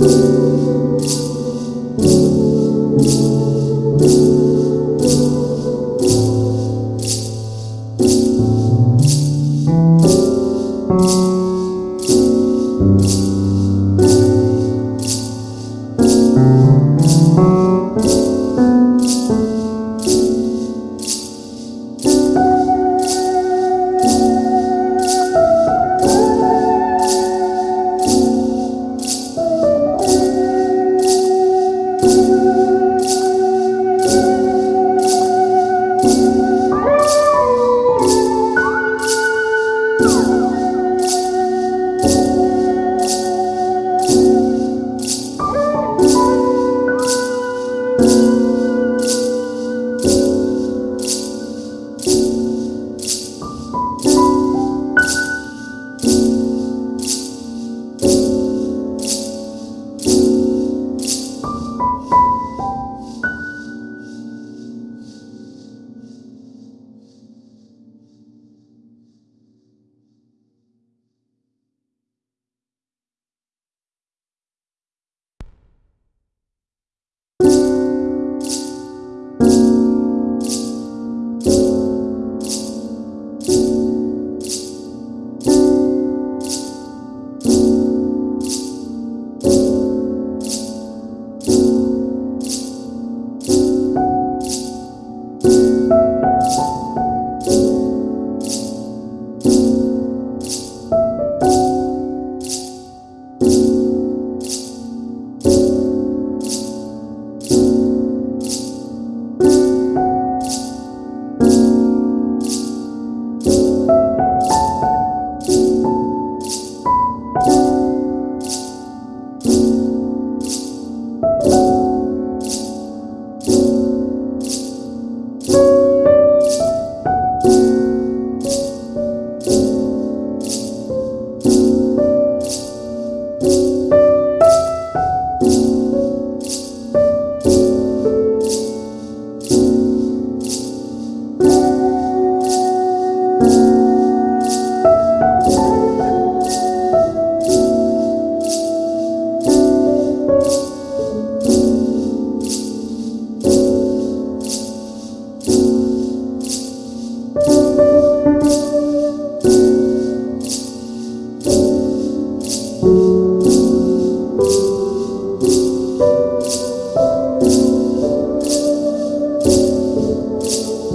Música